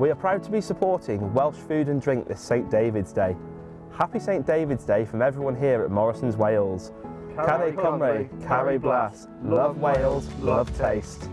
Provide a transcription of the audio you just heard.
We are proud to be supporting Welsh Food and Drink this St David's Day. Happy St David's Day from everyone here at Morrison's Wales. Caru Cymru, Caru Blas, love Wales, love taste.